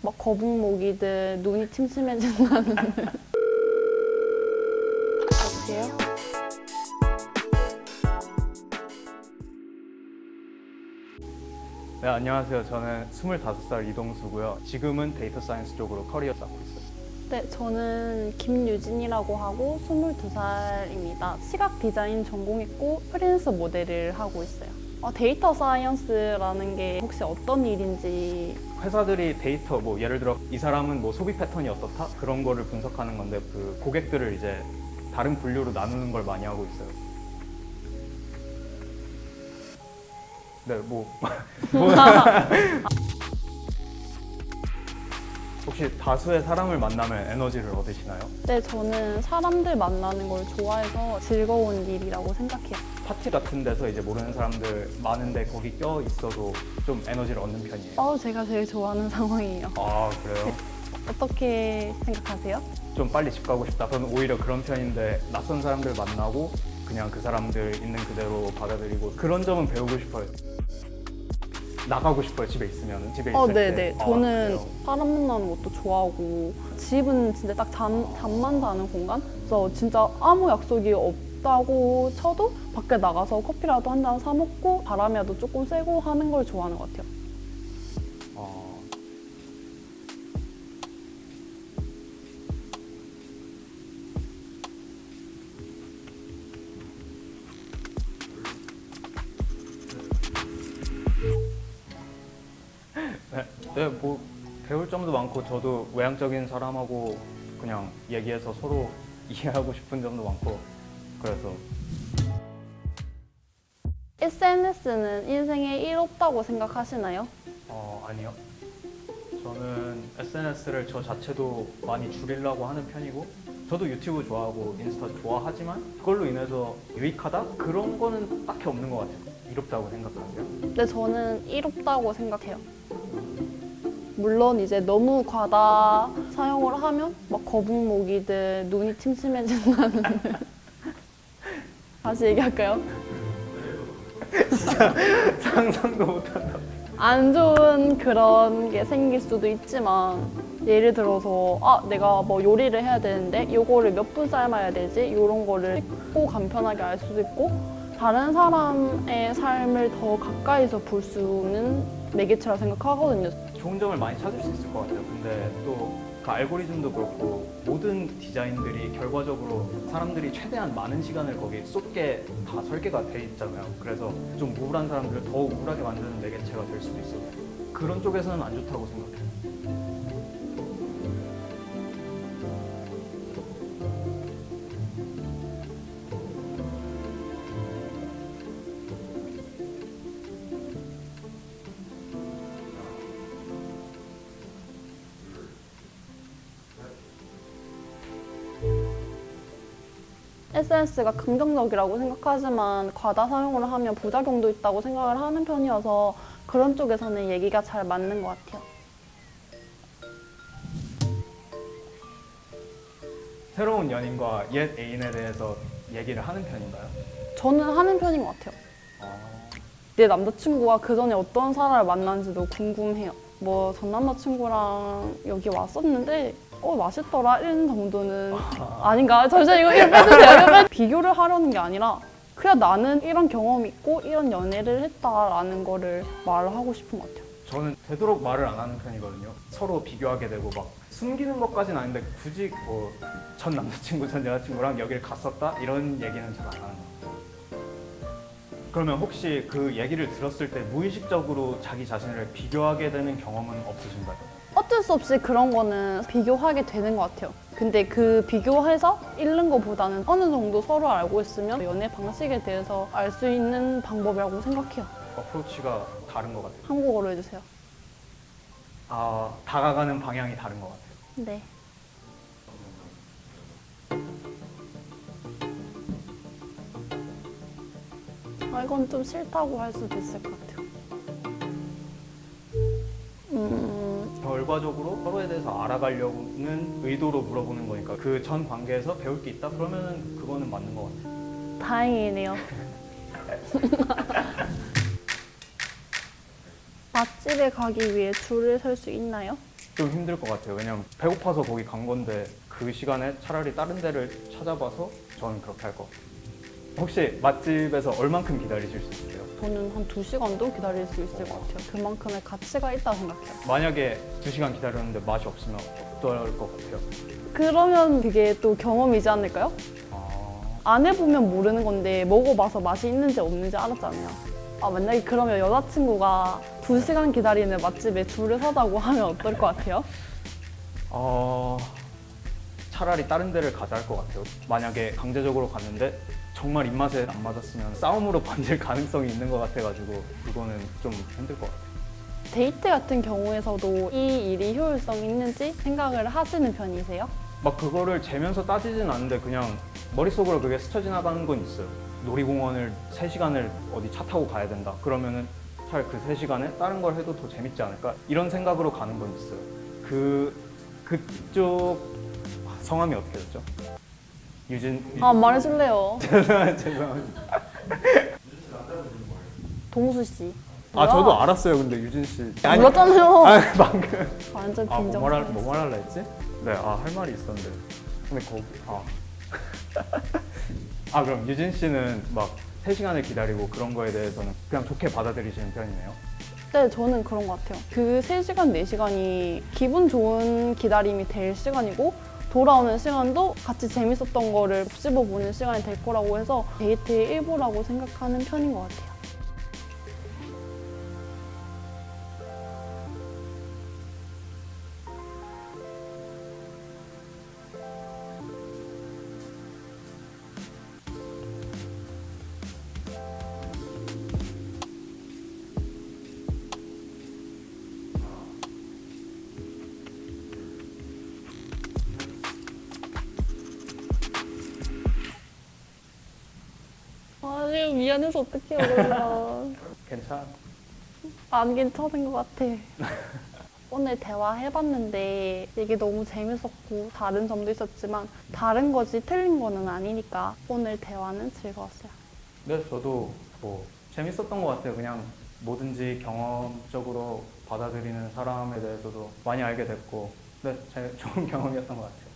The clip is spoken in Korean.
막 거북목이든 눈이 침침해진다는 여보세요? 네, 안녕하세요. 저는 25살 이동수고요. 지금은 data science 쪽으로 커리어 쌓고 있어요. 네, 저는 김유진이라고 하고 22살입니다. 시각 디자인 전공했고 프리랜서 모델을 하고 있어요. 어, data science라는 게 혹시 어떤 일인지 회사들이 데이터, 뭐 예를 들어 이 사람은 뭐 소비 패턴이 어떻다? 그런 거를 분석하는 건데 그 고객들을 이제 다른 분류로 나누는 걸 많이 하고 있어요. 네, 뭐, 뭐 혹시 다수의 사람을 만나면 에너지를 얻으시나요? 네, 저는 사람들 만나는 걸 좋아해서 즐거운 일이라고 생각해요. 파티 같은 데서 이제 모르는 사람들 많은데 거기 껴 있어도 좀 에너지를 얻는 편이에요. 어, 제가 제일 좋아하는 상황이에요. 아 그래요? 어떻게 생각하세요? 좀 빨리 집 가고 싶다. 저는 오히려 그런 편인데 낯선 사람들 만나고 그냥 그 사람들 있는 그대로 받아들이고 그런 점은 배우고 싶어요. 나가고 싶어요. 집에 있으면 집에 있을 어, 때. 네네. 아, 저는? 사람 만나는 것도 좋아하고 집은 진짜 딱 잠, 잠만 자는 공간? 그래서 진짜 아무 약속이 없다고 쳐도 밖에 나가서 커피라도 한 잔 사 먹고 바람이라도 조금 쐬고 하는 걸 좋아하는 것 같아요. 네, 네, 뭐 배울 점도 많고 저도 외향적인 사람하고 그냥 얘기해서 서로 이해하고 싶은 점도 많고 그래서 SNS는 인생에 일 없다고 생각하시나요? 어, 아니요. 저는 SNS를 저 자체도 많이 줄이려고 하는 편이고 저도 유튜브 좋아하고 인스타 좋아하지만 그걸로 인해서 유익하다? 그런 거는 딱히 없는 것 같아요. 이롭다고 생각하세요? 근데 저는 일 없다고 생각해요. 물론 이제 너무 과다 사용을 하면 막 거북목이든 눈이 침침해진다는 다시 얘기할까요? 상상도 못한다. 안 좋은 그런 게 생길 수도 있지만 예를 들어서 아 내가 뭐 요리를 해야 되는데 요거를 몇 분 삶아야 되지 이런 거를 쉽고 간편하게 알 수도 있고 다른 사람의 삶을 더 가까이서 볼수 있는 매개체라 생각하거든요. 좋은 점을 많이 찾을 수 있을 것 같아요. 근데 또 그 알고리즘도 그렇고 모든 디자인들이 결과적으로 사람들이 최대한 많은 시간을 거기에 쏟게 다 설계가 돼 있잖아요. 그래서 좀 우울한 사람들을 더 우울하게 만드는 매개체가 될 수도 있어요. 그런 쪽에서는 안 좋다고 생각해요. SNS가 긍정적이라고 생각하지만 과다 사용을 하면 부작용도 있다고 생각을 하는 편이어서 그런 쪽에서는 얘기가 잘 맞는 것 같아요. 새로운 연인과 옛 애인에 대해서 얘기를 하는 편인가요? 저는 하는 편인 것 같아요. 내 남자친구가 그 전에 어떤 사람을 만났는지도 궁금해요. 뭐 전 남자친구랑 여기 왔었는데 어 맛있더라 이런 정도는 아닌가? 잠시만 이거 이거 빼주세요. 비교를 하려는 게 아니라 그냥 나는 이런 경험이 있고 이런 연애를 했다라는 거를 말을 하고 싶은 것 같아요. 저는 되도록 말을 안 하는 편이거든요. 서로 비교하게 되고 막 숨기는 것까지는 아닌데 굳이 뭐 전 남자친구, 전 여자친구랑 여기를 갔었다 이런 얘기는 잘 안 하는 것 같아요. 그러면 혹시 그 얘기를 들었을 때 무의식적으로 자기 자신을 비교하게 되는 경험은 없으신가요? 어쩔 수 없이 그런 거는 비교하게 되는 것 같아요. 근데 그 비교해서 잃는 것보다는 어느 정도 서로 알고 있으면 연애 방식에 대해서 알 수 있는 방법이라고 생각해요. 어프로치가 다른 것 같아요. 한국어로 해주세요. 아, 다가가는 방향이 다른 것 같아요. 네. 아, 이건 좀 싫다고 할 수도 있을 것 같아요. 결과적으로 서로에 대해서 알아가려는 의도로 물어보는 거니까 그 전 관계에서 배울 게 있다? 그러면 그거는 맞는 것 같아요. 다행이네요. 맛집에 가기 위해 줄을 설 수 있나요? 좀 힘들 것 같아요. 왜냐면 배고파서 거기 간 건데 그 시간에 차라리 다른 데를 찾아봐서 저는 그렇게 할 것 같아요. 혹시 맛집에서 얼만큼 기다리실 수 있어요? 저는 한 두시간도 기다릴 수 있을 것 같아요. 그만큼의 가치가 있다고 생각해요. 만약에 두 시간 기다렸는데 맛이 없으면 어떨 것 같아요? 그러면 그게 또 경험이지 않을까요? 아, 안 해보면 모르는 건데 먹어봐서 맛이 있는지 없는지 알았잖아요. 아, 만약에 그러면 여자친구가 두시간 기다리는 맛집에 줄을 서자고 하면 어떨 것 같아요? 어, 차라리 다른 데를 가자 할 것 같아요. 만약에 강제적으로 갔는데 정말 입맛에 안 맞았으면 싸움으로 번질 가능성이 있는 것 같아가지고 이거는 좀 힘들 것 같아요. 데이트 같은 경우에서도 이 일이 효율성 있는지 생각을 하시는 편이세요? 막 그거를 재면서 따지진 않는데 그냥 머릿속으로 그게 스쳐 지나가는 건 있어요. 놀이공원을 3시간을 어디 차 타고 가야 된다. 그러면은 차라리 그 3시간에 다른 걸 해도 더 재밌지 않을까? 이런 생각으로 가는 건 있어요. 그, 그쪽 성함이 어떻게 됐죠? 유진, 아, 말해줄래요. 죄송합니다. 동수 씨. 아, 저도 알았어요. 근데 유진 씨. 몰랐잖아요. 아, 방금. 완전 아, 빈정. 뭐뭐 말할라 했지? 네, 아, 할 말이 있었는데. 근데 거기, 아. 아, 그럼 유진 씨는 막 3시간을 기다리고 그런 거에 대해서는 그냥 좋게 받아들이시는 편이네요? 네, 저는 그런 것 같아요. 그 3시간, 4시간이 기분 좋은 기다림이 될 시간이고 돌아오는 시간도 같이 재밌었던 거를 씹어보는 시간이 될 거라고 해서 데이트의 일부라고 생각하는 편인 것 같아요. 아, 지금 미안해서 어떡해요, 그러면. 괜찮아. 안 괜찮은 것 같아. 오늘 대화해봤는데 이게 너무 재밌었고 다른 점도 있었지만 다른 거지 틀린 거는 아니니까 오늘 대화는 즐거웠어요. 네, 저도 뭐 재밌었던 것 같아요. 그냥 뭐든지 경험적으로 받아들이는 사람에 대해서도 많이 알게 됐고, 네, 제 좋은 경험이었던 것 같아요.